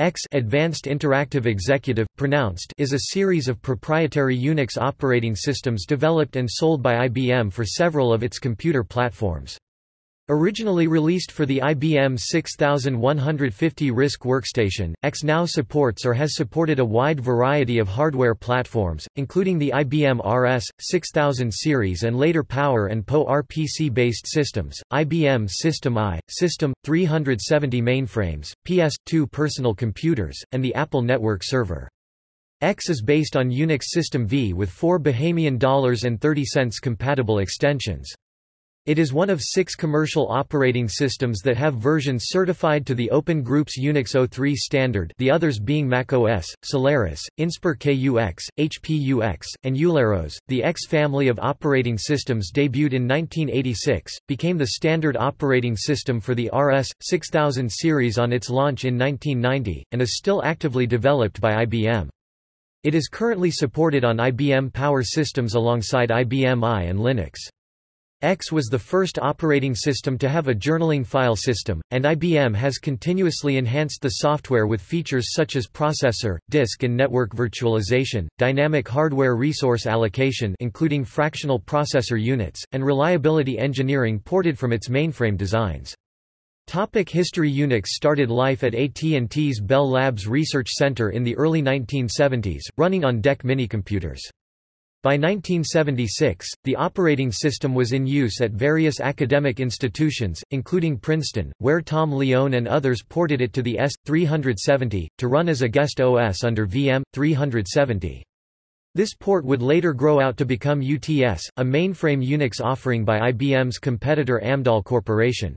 AIX Advanced Interactive Executive, pronounced is a series of proprietary Unix operating systems developed and sold by IBM for several of its computer platforms. Originally released for the IBM 6150 RISC workstation, AIX now supports or has supported a wide variety of hardware platforms, including the IBM RS 6000 series and later Power and PoE RPC-based systems, IBM System I, System 370 mainframes, PS2 personal computers, and the Apple Network Server. AIX is based on Unix System V with four Bahamian dollars and 30 cents compatible extensions. It is one of six commercial operating systems that have versions certified to the Open Group's Unix 03 standard the others being macOS, Solaris, Inspur KUX, HPUX, and EulerOS. The AIX family of operating systems debuted in 1986, became the standard operating system for the RS 6000 series on its launch in 1990, and is still actively developed by IBM. It is currently supported on IBM Power systems alongside IBM I and Linux. AIX was the first operating system to have a journaling file system, and IBM has continuously enhanced the software with features such as processor, disk and network virtualization, dynamic hardware resource allocation including fractional processor units, and reliability engineering ported from its mainframe designs. Topic History Unix started life at AT&T's Bell Labs Research Center in the early 1970s, running on DEC minicomputers. By 1976, the operating system was in use at various academic institutions, including Princeton, where Tom Lyon and others ported it to the S370, to run as a guest OS under VM 370. This port would later grow out to become UTS, a mainframe Unix offering by IBM's competitor Amdahl Corporation.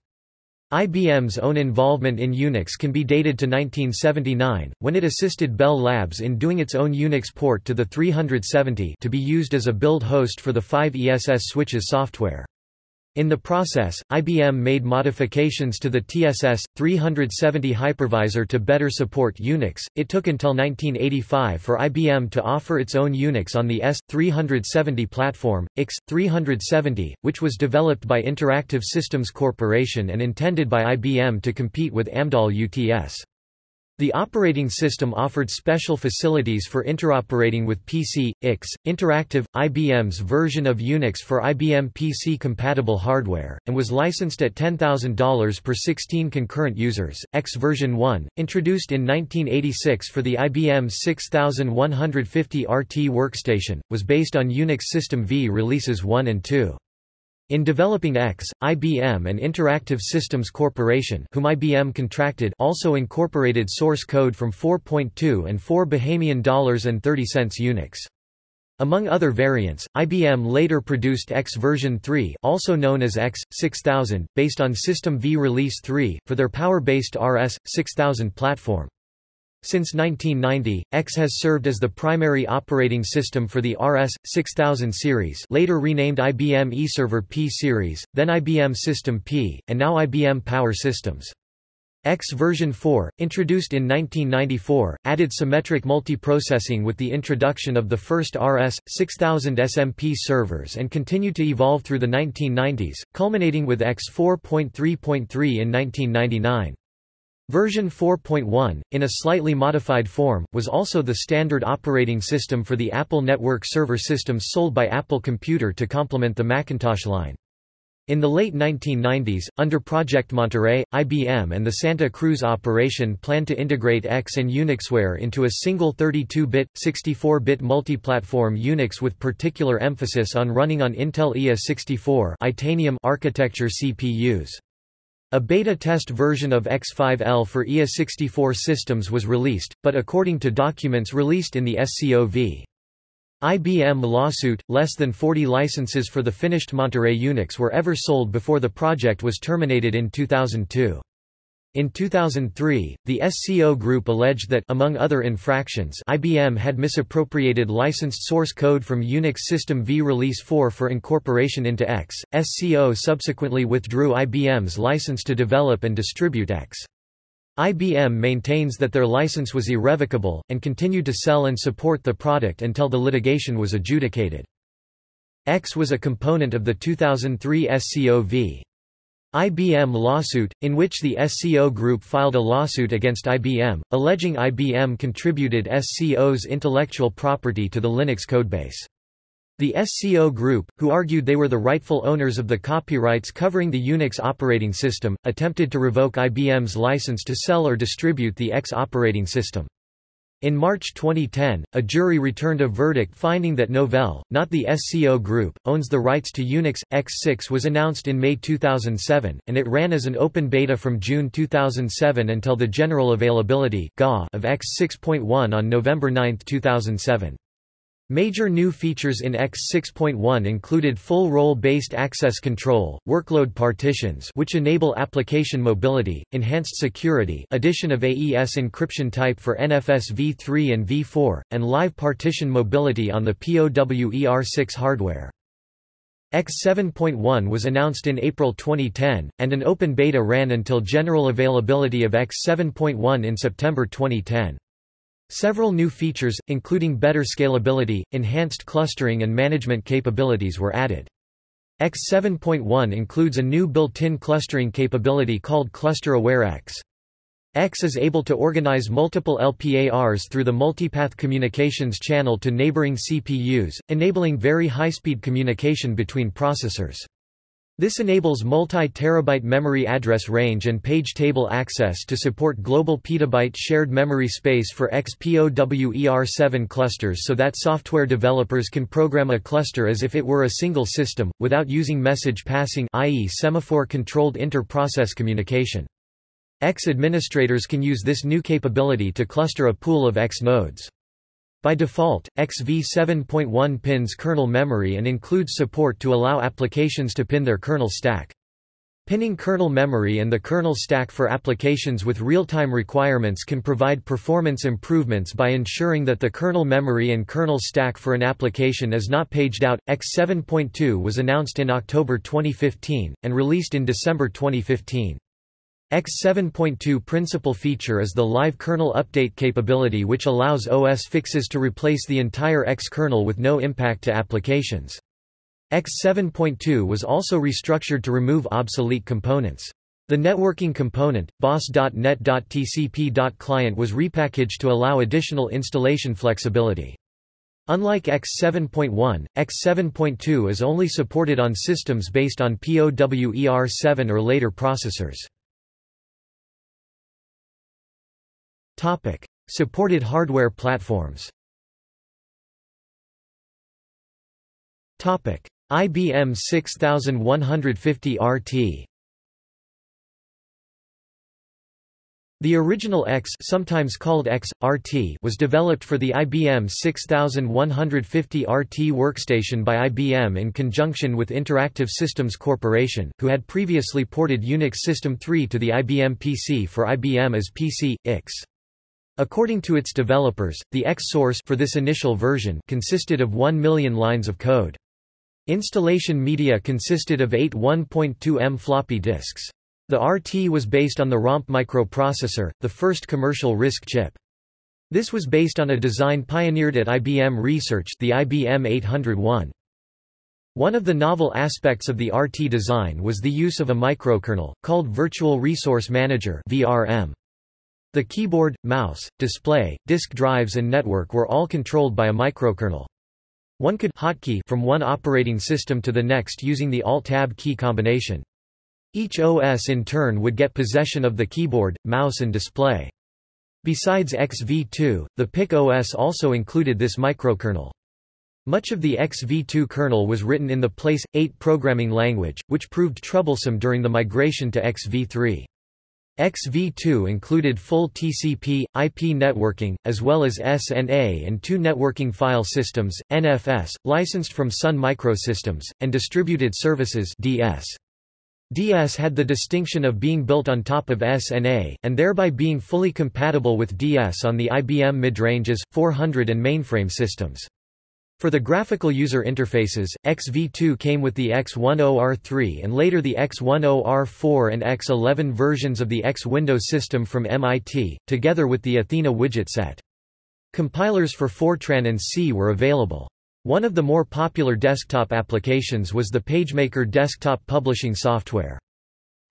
IBM's own involvement in Unix can be dated to 1979, when it assisted Bell Labs in doing its own Unix port to the 370 to be used as a build host for the 5ESS switches software. In the process, IBM made modifications to the TSS 370 hypervisor to better support Unix. It took until 1985 for IBM to offer its own Unix on the S370 platform, X370, which was developed by Interactive Systems Corporation and intended by IBM to compete with Amdahl UTS. The operating system offered special facilities for interoperating with PC, X, Interactive, IBM's version of Unix for IBM PC-compatible hardware, and was licensed at $10,000 per 16 concurrent users. AIX version 1, introduced in 1986 for the IBM 6150 RT workstation, was based on Unix System V releases 1 and 2. In developing AIX, IBM and Interactive Systems Corporation whom IBM contracted also incorporated source code from 4.2 and 4 Bahamian dollars and 30 cents Unix. Among other variants, IBM later produced AIX version 3 also known as AIX, 6000, based on System V Release 3, for their power-based RS, 6000 platform. Since 1990, AIX has served as the primary operating system for the RS 6000 series, later renamed IBM eServer P series, then IBM System P, and now IBM Power Systems. AIX version 4, introduced in 1994, added symmetric multiprocessing with the introduction of the first RS 6000 SMP servers and continued to evolve through the 1990s, culminating with AIX 4.3.3 in 1999. Version 4.1, in a slightly modified form, was also the standard operating system for the Apple Network server systems sold by Apple Computer to complement the Macintosh line. In the late 1990s, under Project Monterey, IBM and the Santa Cruz operation planned to integrate AIX and Unixware into a single 32-bit, 64-bit multi-platform Unix with particular emphasis on running on Intel IA64 Itanium architecture CPUs. A beta test version of X5L for IA64 systems was released, but according to documents released in the SCOV. IBM lawsuit, less than 40 licenses for the finished Monterey Unix were ever sold before the project was terminated in 2002. In 2003, the SCO Group alleged that among other infractions, IBM had misappropriated licensed source code from Unix System V Release 4 for incorporation into AIX. SCO subsequently withdrew IBM's license to develop and distribute AIX. IBM maintains that their license was irrevocable, and continued to sell and support the product until the litigation was adjudicated. AIX was a component of the 2003 SCO V. IBM lawsuit, in which the SCO Group filed a lawsuit against IBM, alleging IBM contributed SCO's intellectual property to the Linux codebase. The SCO Group, who argued they were the rightful owners of the copyrights covering the Unix operating system, attempted to revoke IBM's license to sell or distribute the AIX operating system. In March 2010, a jury returned a verdict finding that Novell, not the SCO Group, owns the rights to Unix. X6 was announced in May 2007, and it ran as an open beta from June 2007 until the general availability of AIX 6.1 on November 9, 2007. Major new features in AIX 6.1 included full role-based access control, workload partitions which enable application mobility, enhanced security addition of AES encryption type for NFS v3 and v4, and live partition mobility on the POWER6 hardware. AIX 7.1 was announced in April 2010, and an open beta ran until general availability of AIX 7.1 in September 2010. Several new features, including better scalability, enhanced clustering and management capabilities were added. AIX 7.1 includes a new built-in clustering capability called Cluster Aware AIX. AIX is able to organize multiple LPARs through the multipath communications channel to neighboring CPUs, enabling very high-speed communication between processors. This enables multi-terabyte memory address range and page table access to support global petabyte shared memory space for XPOWER7 clusters so that software developers can program a cluster as if it were a single system, without using message passing i.e. semaphore-controlled inter-process communication. AIX administrators can use this new capability to cluster a pool of AIX nodes. By default, XV 7.1 pins kernel memory and includes support to allow applications to pin their kernel stack. Pinning kernel memory and the kernel stack for applications with real-time requirements can provide performance improvements by ensuring that the kernel memory and kernel stack for an application is not paged out. AIX 7.2 was announced in October 2015, and released in December 2015. AIX 7.2 principal feature is the live kernel update capability which allows OS fixes to replace the entire AIX kernel with no impact to applications. AIX 7.2 was also restructured to remove obsolete components. The networking component, bos.net.tcp.client was repackaged to allow additional installation flexibility. Unlike AIX 7.1, AIX 7.2 is only supported on systems based on POWER7 or later processors. Topic: Supported hardware platforms. Topic: IBM 6150 RT. The original AIX sometimes called AIX, RT was developed for the IBM 6150 RT workstation by IBM in conjunction with Interactive Systems Corporation, who had previously ported Unix System 3 to the IBM PC for IBM as PC, X. According to its developers, the AIX source for this initial version consisted of 1 million lines of code. Installation media consisted of eight 1.2M floppy disks. The RT was based on the ROMP microprocessor, the first commercial RISC chip. This was based on a design pioneered at IBM Research the IBM 801. One of the novel aspects of the RT design was the use of a microkernel, called Virtual Resource Manager VRM. The keyboard, mouse, display, disk drives and network were all controlled by a microkernel. One could hotkey from one operating system to the next using the Alt-Tab key combination. Each OS in turn would get possession of the keyboard, mouse and display. Besides XV2, the Pick OS also included this microkernel. Much of the XV2 kernel was written in the Place 8 programming language, which proved troublesome during the migration to XV3. XV2 included full TCP, IP networking, as well as SNA and two networking file systems, NFS, licensed from Sun Microsystems, and Distributed Services DS. DS had the distinction of being built on top of SNA, and thereby being fully compatible with DS on the IBM midranges, 400 and mainframe systems. For the graphical user interfaces, XV2 came with the X10R3 and later the X10R4 and X11 versions of the X Windows system from MIT, together with the Athena widget set. Compilers for Fortran and C were available. One of the more popular desktop applications was the PageMaker desktop publishing software.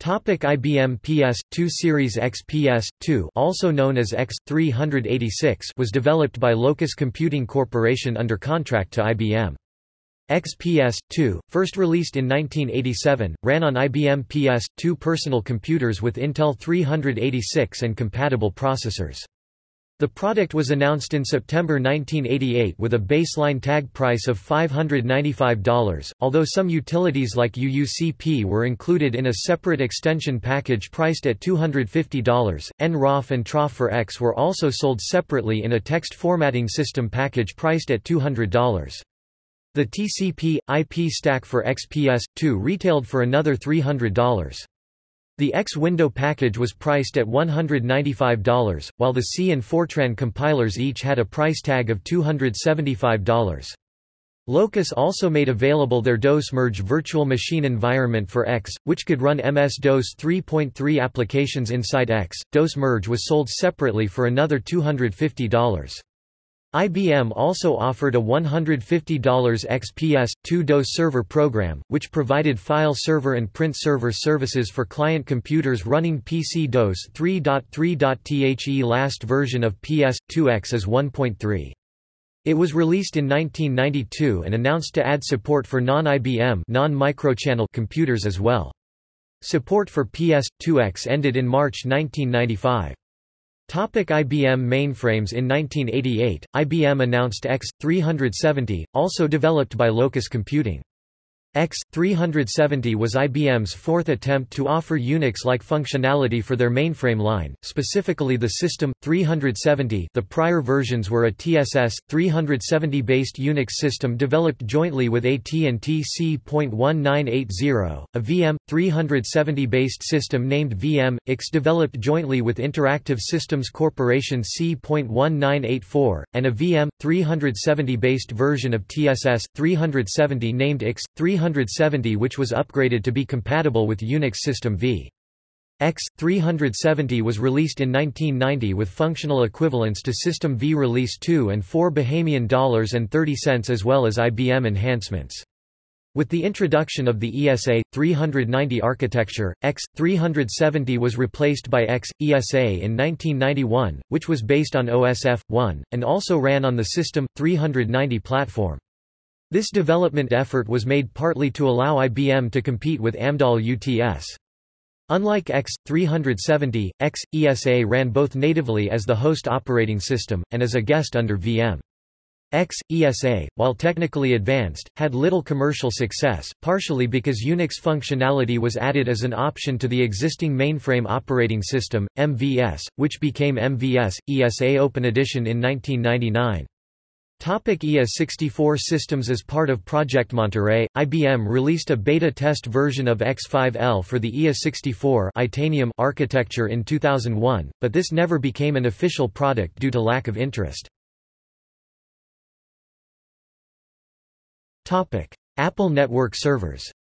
Topic IBM PS2 Series XPS2 also known as X386 was developed by Locus Computing Corporation under contract to IBM. XPS2, first released in 1987, ran on IBM PS2 personal computers with Intel 386 and compatible processors. The product was announced in September 1988 with a baseline tag price of $595, although some utilities like UUCP were included in a separate extension package priced at $250. nroff and troff for AIX were also sold separately in a text formatting system package priced at $200. The TCP, IP stack for XPS-2 retailed for another $300. The X window package was priced at $195, while the C and Fortran compilers each had a price tag of $275. Locus also made available their DOS Merge virtual machine environment for AIX, which could run MS-DOS 3.3 applications inside AIX. DOS Merge was sold separately for another $250. IBM also offered a $150 XPS, 2 DOS server program, which provided file server and print server services for client computers running PC DOS 3.3.The last version of PS2X is 1.3. It was released in 1992 and announced to add support for non-IBM non-microchannel computers as well. Support for PS2X ended in March 1995. Topic IBM mainframes In 1988, IBM announced X370, also developed by Locus Computing. X370 was IBM's fourth attempt to offer Unix-like functionality for their mainframe line, specifically the System 370. The prior versions were a TSS 370-based Unix system developed jointly with AT&T C.1980, a VM 370-based system named VM X developed jointly with Interactive Systems Corporation C.1984, and a VM 370-based version of TSS 370 named X 370 370 which was upgraded to be compatible with Unix System v. AIX. 370 was released in 1990 with functional equivalents to System V Release 2 and 4 Bahamian dollars and 30 cents as well as IBM enhancements. With the introduction of the ESA 390 architecture, AIX 370 was replaced by AIX ESA in 1991, which was based on OSF 1 and also ran on the System 390 platform. This development effort was made partly to allow IBM to compete with Amdahl UTS. Unlike X370, AIX ESA ran both natively as the host operating system and as a guest under VM. AIX ESA, while technically advanced, had little commercial success, partially because Unix functionality was added as an option to the existing mainframe operating system, MVS, which became MVS ESA Open Edition in 1999. Topic IA64 systems As part of Project Monterey, IBM released a beta test version of X5L for the IA64 Itanium architecture in 2001, but this never became an official product due to lack of interest. Topic. Apple network servers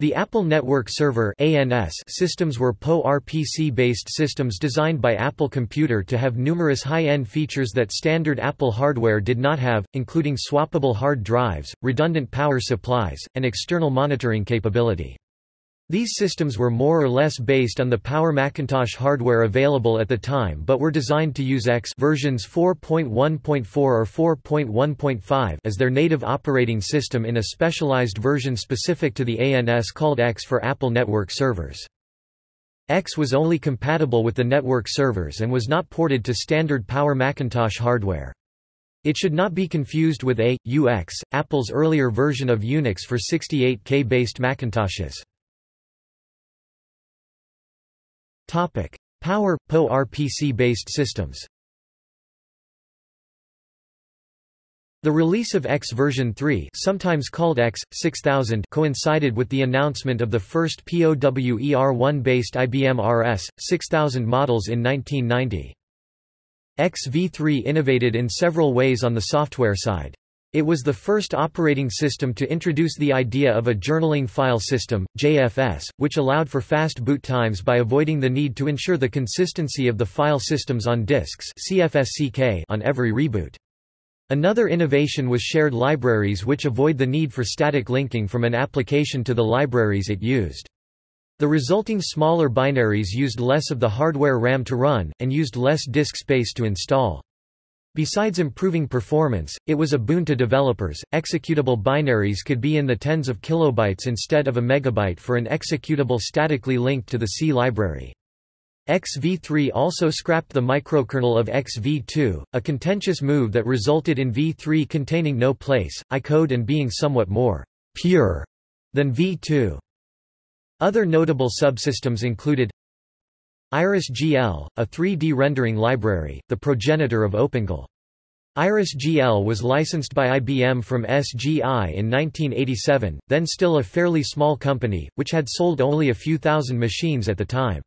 The Apple Network Server ANS systems were PowerPC-based systems designed by Apple Computer to have numerous high-end features that standard Apple hardware did not have, including swappable hard drives, redundant power supplies, and external monitoring capability. These systems were more or less based on the Power Macintosh hardware available at the time but were designed to use AIX versions 4.1.4 or 4.1.5 as their native operating system in a specialized version specific to the ANS called AIX for Apple Network Servers. AIX was only compatible with the network servers and was not ported to standard Power Macintosh hardware. It should not be confused with A, UX, Apple's earlier version of Unix for 68K-based Macintoshes. Topic: Power PO RPC-based systems. The release of AIX version 3, sometimes called AIX 6000, coincided with the announcement of the first POWER1-based IBM RS 6000 models in 1990. XV3 innovated in several ways on the software side. It was the first operating system to introduce the idea of a journaling file system, JFS, which allowed for fast boot times by avoiding the need to ensure the consistency of the file systems on disks CFSCK on every reboot. Another innovation was shared libraries which avoid the need for static linking from an application to the libraries it used. The resulting smaller binaries used less of the hardware RAM to run, and used less disk space to install. Besides improving performance, it was a boon to developers. Executable binaries could be in the tens of kilobytes instead of a megabyte for an executable statically linked to the C library. XV3 also scrapped the microkernel of XV2, a contentious move that resulted in V3 containing no place, I code and being somewhat more pure than V2. Other notable subsystems included IrisGL, a 3D rendering library, the progenitor of OpenGL. IrisGL was licensed by IBM from SGI in 1987, then still a fairly small company, which had sold only a few thousand machines at the time.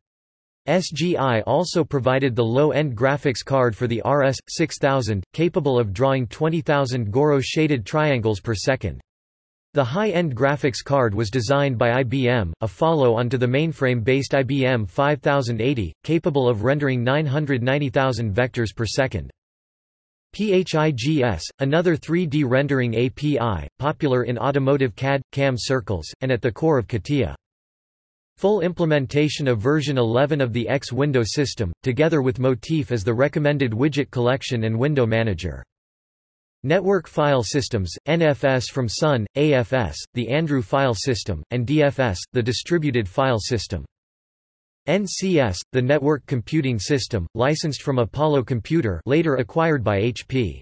SGI also provided the low-end graphics card for the RS-6000, capable of drawing 20,000 Gouraud shaded triangles per second. The high-end graphics card was designed by IBM, a follow-on to the mainframe-based IBM 5080, capable of rendering 990,000 vectors per second. PHIGS, another 3D rendering API, popular in automotive CAD, CAM circles, and at the core of CATIA. Full implementation of version 11 of the X window system, together with Motif as the recommended widget collection and window manager. Network File Systems, NFS from Sun, AFS, the Andrew File System, and DFS, the Distributed File System. NCS, the Network Computing System, licensed from Apollo Computer later acquired by HP.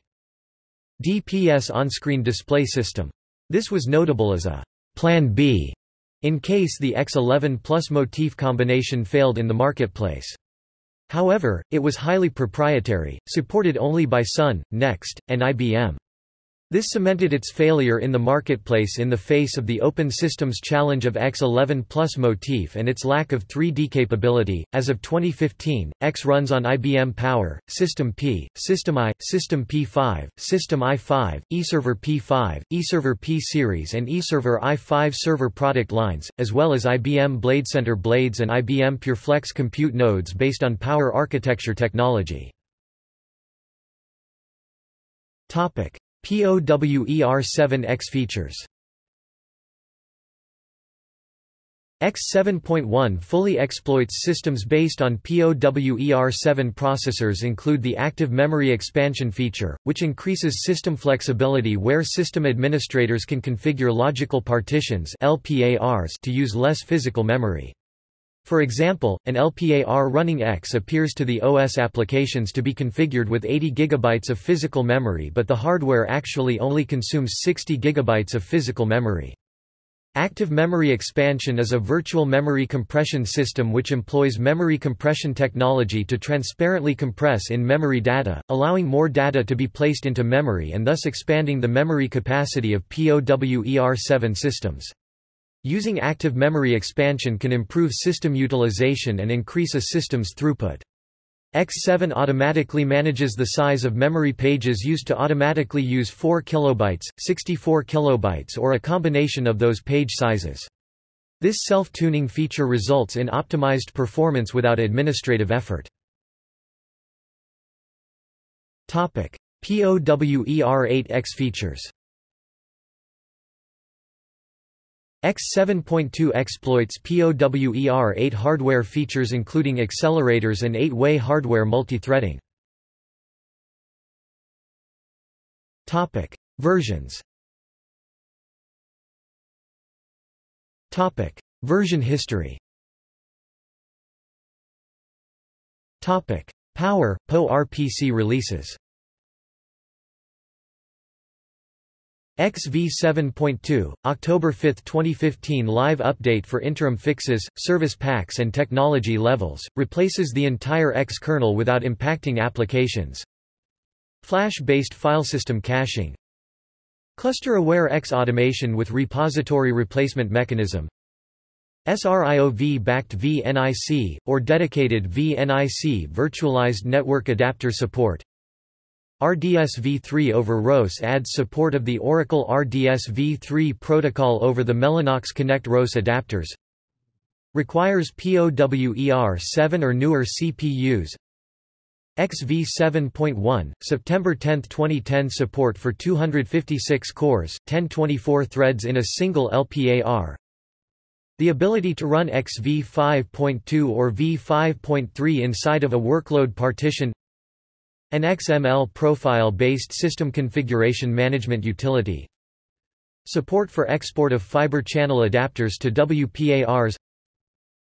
DPS On-Screen Display System. This was notable as a Plan B in case the X11 plus motif combination failed in the marketplace. However, it was highly proprietary, supported only by Sun, Next, and IBM. This cemented its failure in the marketplace in the face of the Open Systems challenge of X11 Plus Motif and its lack of 3D capability. As of 2015, AIX runs on IBM Power, System P, System I, System P5, System i5, eServer P5, eServer P Series, and eServer i5 server product lines, as well as IBM BladeCenter blades and IBM PureFlex compute nodes based on Power architecture technology. Topic. POWER7X features X7.1 fully exploits systems based on POWER7 processors include the Active Memory Expansion feature, which increases system flexibility where system administrators can configure logical partitions LPARs to use less physical memory. For example, an LPAR running AIX appears to the OS applications to be configured with 80 GB of physical memory but the hardware actually only consumes 60 GB of physical memory. Active Memory Expansion is a virtual memory compression system which employs memory compression technology to transparently compress in-memory data, allowing more data to be placed into memory and thus expanding the memory capacity of POWER7 systems. Using active memory expansion can improve system utilization and increase a system's throughput. X7 automatically manages the size of memory pages used to automatically use 4 kilobytes, 64 kilobytes or a combination of those page sizes. This self-tuning feature results in optimized performance without administrative effort. POWER8X features X7.2 exploits POWER8 hardware features including accelerators and 8-way hardware multithreading. Topic: Versions. Topic: Version history. Topic: Power PowerPC releases. XV 7.2, October 5, 2015 live update for interim fixes, service packs and technology levels, replaces the entire AIX kernel without impacting applications. Flash-based file system caching. Cluster-aware AIX automation with repository replacement mechanism. SRIOV-backed VNIC, or dedicated VNIC virtualized network adapter support RDS-v3 over RoCE adds support of the Oracle RDS-v3 protocol over the Mellanox Connect RoCE adapters. Requires POWER7 or newer CPUs. XV 7.1, September 10, 2010 Support for 256 cores, 1024 threads in a single LPAR The ability to run XV 5.2 or V5.3 inside of a workload partition An XML profile-based system configuration management utility. Support for export of fiber channel adapters to WPARs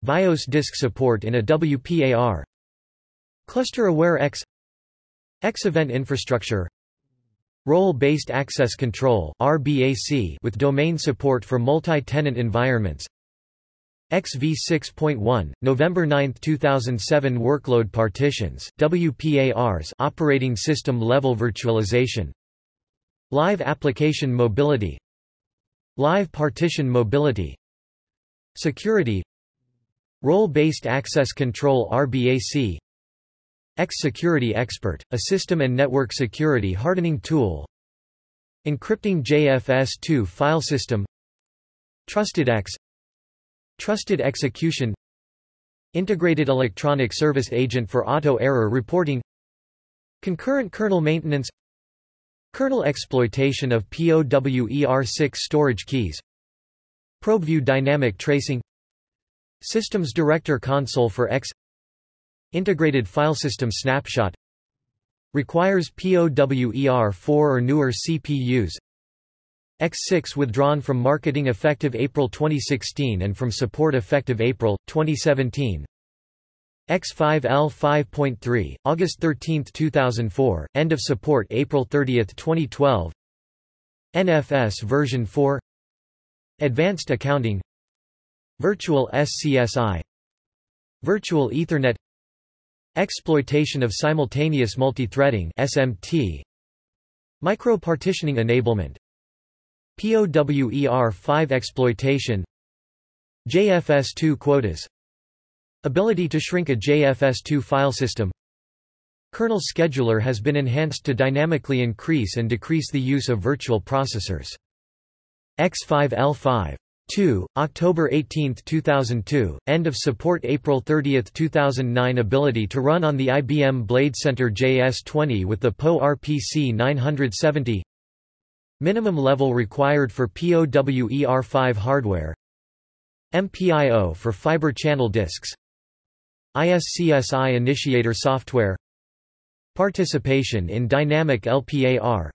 VIOS disk support in a WPAR Cluster-aware AIX. AIX-event infrastructure. Role-based access control RBAC with domain support for multi-tenant environments XV 6.1, November 9, 2007 Workload partitions, WPARs operating system level virtualization. Live application mobility. Live partition mobility. Security. Role-based access control RBAC AIX-Security Expert, a system and network security hardening tool. Encrypting JFS2 file system. TrustedX Trusted Execution Integrated Electronic Service Agent for Auto Error Reporting Concurrent kernel maintenance Kernel exploitation of POWER6 storage keys ProbeVue dynamic tracing Systems Director Console for AIX Integrated Filesystem Snapshot Requires POWER4 or newer CPUs X6 withdrawn from marketing effective April 2016 and from support effective April, 2017 X5L 5.3, August 13, 2004, end of support April 30, 2012 NFS version 4 Advanced Accounting. Virtual SCSI Virtual Ethernet. Exploitation of simultaneous multithreading SMT Micro-partitioning enablement POWER5 exploitation. JFS2 quotas. Ability to shrink a JFS2 file system. Kernel scheduler has been enhanced to dynamically increase and decrease the use of virtual processors. X5L5 2, October 18, 2002, end of support April 30, 2009 Ability to run on the IBM BladeCenter JS20 with the PowerPC 970 Minimum level required for POWER5 hardware MPIO for fiber channel disks ISCSI initiator software Participation in dynamic LPAR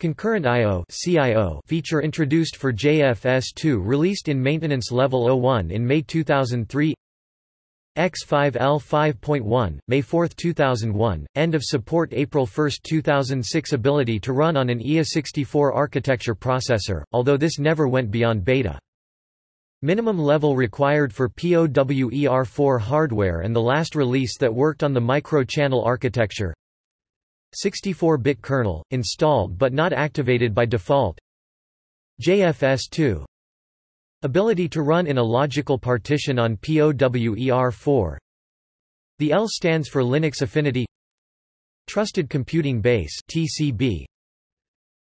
Concurrent I.O. CIO feature introduced for JFS2 released in Maintenance Level 01 in May 2003 X5L 5.1, May 4, 2001, end of support April 1, 2006 Ability to run on an IA64 architecture processor, although this never went beyond beta. Minimum level required for POWER4 hardware and the last release that worked on the micro-channel architecture. 64-bit kernel, installed but not activated by default. JFS2 Ability to run in a logical partition on POWER4 The L stands for Linux Affinity. Trusted Computing Base TCB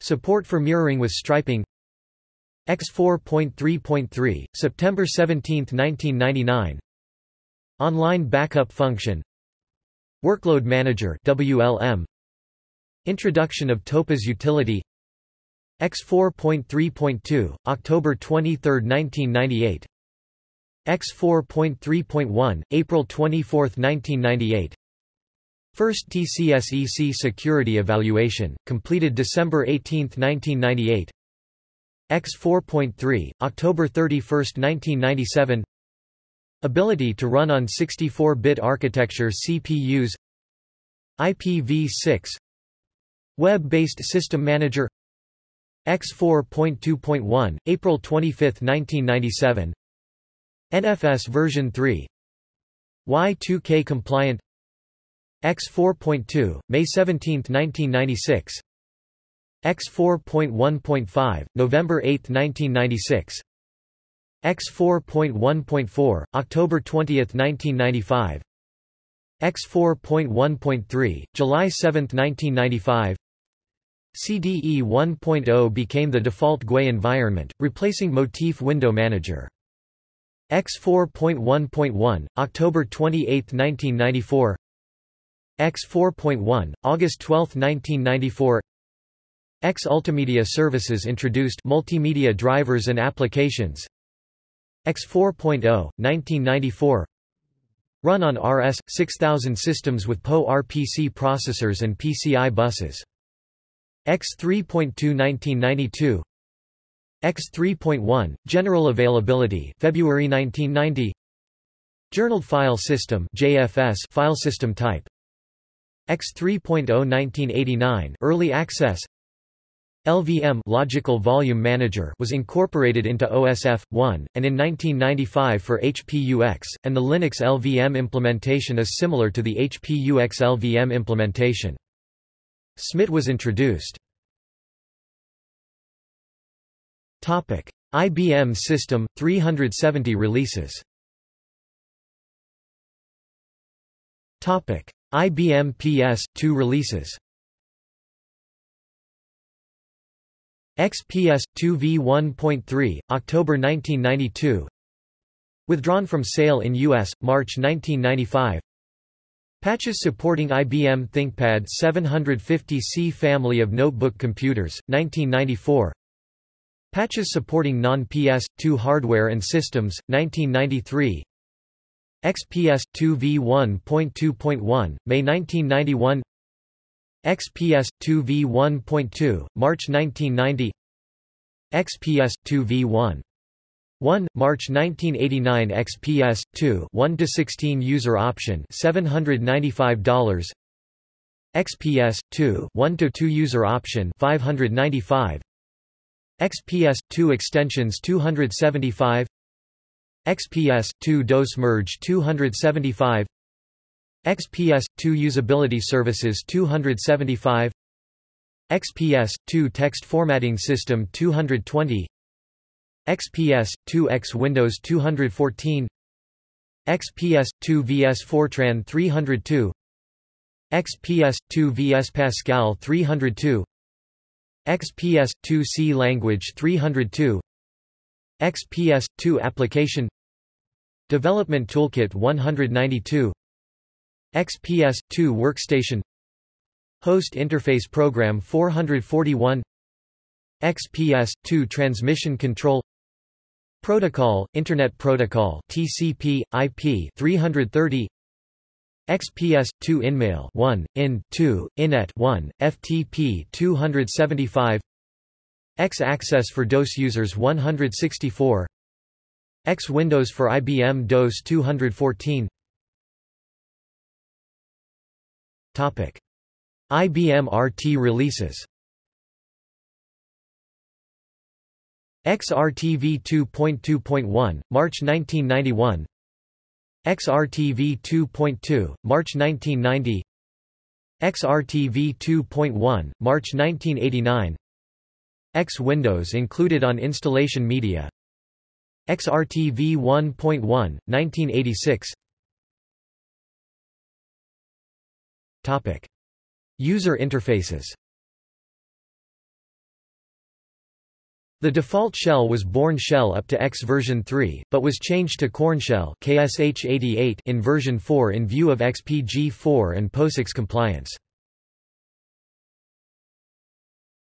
Support for mirroring with striping. X4.3.3, September 17, 1999 Online backup function. Workload Manager WLM Introduction of topas utility X4.3.2, October 23, 1998 X4.3.1, April 24, 1998 First TCSEC security evaluation, completed December 18, 1998 X4.3, October 31, 1997 Ability to run on 64-bit architecture CPUs IPv6 Web-based System Manager X4.2.1, April 25, 1997 NFS version 3 Y2K compliant. X4.2, May 17, 1996 X4.1.5, November 8, 1996 X4.1.4, October 20, 1995 X4.1.3, July 7, 1995 CDE 1.0 became the default GUI environment, replacing Motif Window Manager. X4.1.1, October 28, 1994 AIX 4.1, August 12, 1994 AIX Ultimedia Services introduced multimedia drivers and applications AIX 4.0, 1994 Run on RS 6000 systems with PowerPC processors and PCI buses. AIX 3.2 1992 AIX 3.1 General availability February 1990 Journaled file system JFS file system type. AIX 3.0 1989 early access. LVM Logical Volume Manager was incorporated into OSF1, and in 1995 for HPUX, and the Linux LVM implementation is similar to the HPUX LVM implementation. SMIT was introduced. Topic: IBM System, 370 releases. Topic: IBM PS, 2 releases. XPS 2v1.3 October 1992 Withdrawn from sale in US March 1995 Patches supporting IBM ThinkPad 750C family of notebook computers 1994 Patches supporting non-PS2 hardware and systems 1993 XPS 2v1.2.1 May 1991 XPS 2v1.2, March 1990 XPS 2v1 1 March 1989 XPS 2 1 to 16 user option $795 XPS 2 1 to 2 user option 595 XPS 2 extensions 275 XPS 2 DOS merge 275 XPS 2 Usability Services 275 XPS 2 Text Formatting System 220 XPS 2 X Windows 214 XPS 2 VS Fortran 302 XPS 2 VS Pascal 302 XPS 2 C Language 302 XPS 2 Application Development Toolkit 192 XPS-2 Workstation Host Interface Program 441 XPS-2 Transmission Control Protocol, Internet Protocol TCP, IP 330 XPS-2 InMail 1, IN, 2, INET 1, FTP 275 AIX Access for DOS users 164 X Windows for IBM DOS 214 Topic. IBM RT releases XRTV 2.2.1, March 1991 XRTV 2.2, March 1990 XRTV 2.1, March 1989 X Windows included on installation media. XRTV 1.1, 1986 Topic. User interfaces The default shell was Bourne shell up to AIX version 3, but was changed to Korn shell KSH88 in version 4 in view of XPG4 and POSIX compliance.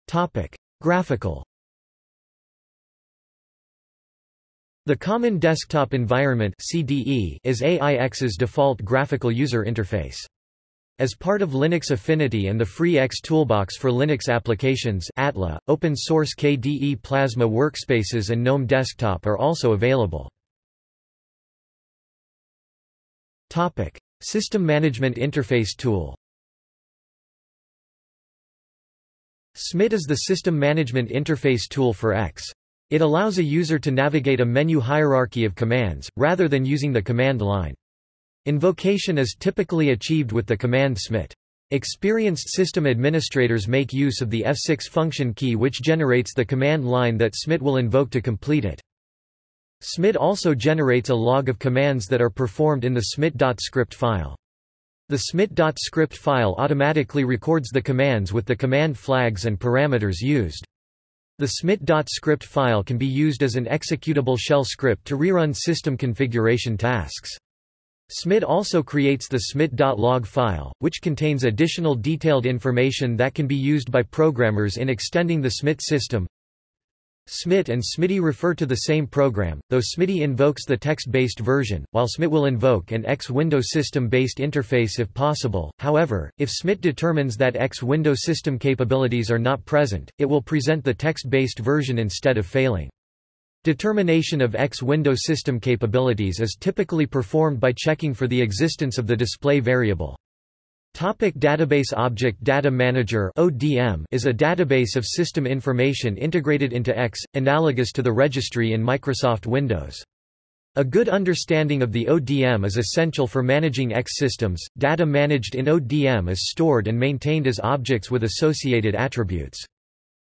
Topic: Graphical The Common Desktop Environment (CDE) is AIX's default graphical user interface. As part of Linux Affinity and the Free AIX Toolbox for Linux Applications ATLA, open-source KDE Plasma workspaces and GNOME Desktop are also available. Topic: System Management Interface Tool. SMIT is the system management interface tool for AIX. It allows a user to navigate a menu hierarchy of commands, rather than using the command line. Invocation is typically achieved with the command SMIT. Experienced system administrators make use of the F6 function key which generates the command line that SMIT will invoke to complete it. SMIT also generates a log of commands that are performed in the smit.script file. The smit.script file automatically records the commands with the command flags and parameters used. The smit.script file can be used as an executable shell script to rerun system configuration tasks. SMIT also creates the smit.log file, which contains additional detailed information that can be used by programmers in extending the SMIT system. SMIT and smitty refer to the same program, though smitty invokes the text-based version, while SMIT will invoke an X window system-based interface if possible. However, if SMIT determines that X window system capabilities are not present, it will present the text-based version instead of failing. Determination of X window system capabilities is typically performed by checking for the existence of the display variable. Topic database Object Data Manager ODM is a database of system information integrated into AIX, analogous to the registry in Microsoft Windows. A good understanding of the ODM is essential for managing AIX systems. Data managed in ODM is stored and maintained as objects with associated attributes.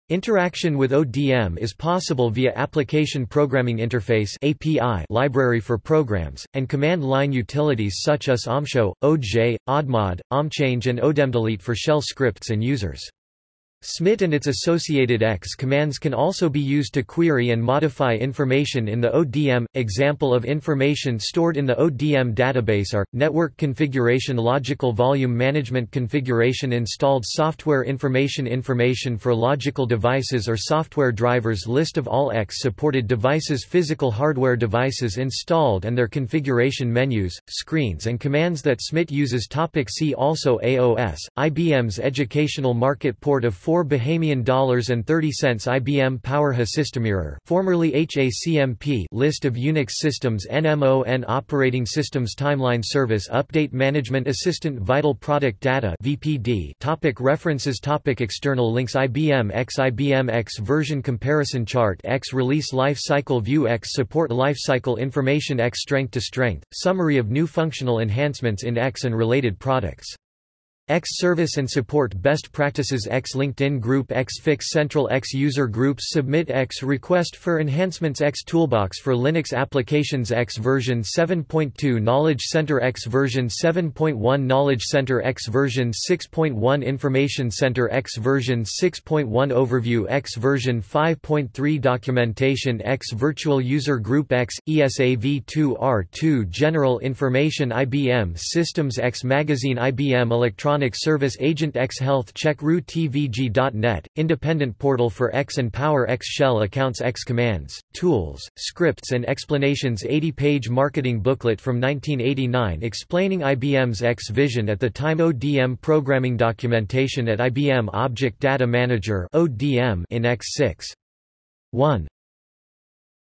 Interaction with ODM is possible via Application Programming Interface API library for programs, and command line utilities such as odmshow, odmget, odmadd, odmchange and odmdelete for shell scripts and users. SMIT and its associated AIX commands can also be used to query and modify information in the ODM. Example of information stored in the ODM database are network configuration, logical volume management configuration, installed software information, information for logical devices or software drivers, list of all AIX supported devices, physical hardware devices installed and their configuration menus, screens, and commands that SMIT uses. Topic see also AOS, IBM's educational market port of 4 Bahamian dollars and 30 cents IBM Power HA Systemmirror formerly HACMP list of Unix systems NMON operating systems timeline service update management assistant vital product data VPD topic references topic external links IBM AIX IBM AIX version comparison chart AIX release life cycle view AIX support life cycle information AIX strength to strength summary of new functional enhancements in AIX and related products AIX Service and Support Best Practices AIX LinkedIn Group AIX Fix Central AIX User Groups Submit AIX Request for Enhancements AIX Toolbox for Linux Applications AIX version 7.2 Knowledge Center AIX version 7.1 Knowledge Center AIX version 6.1 Information Center AIX version 6.1 Overview AIX version 5.3 Documentation AIX Virtual User Group AIX, ESAV2R2 General Information IBM Systems AIX Magazine IBM Electronic Electronic Service Agent AIX Health Check TVG.net, independent portal for AIX and Power AIX Shell accounts AIX commands, tools, scripts and explanations 80-page marketing booklet from 1989 explaining IBM's AIX Vision at the time ODM programming documentation at IBM Object Data Manager ODM in AIX6. 1.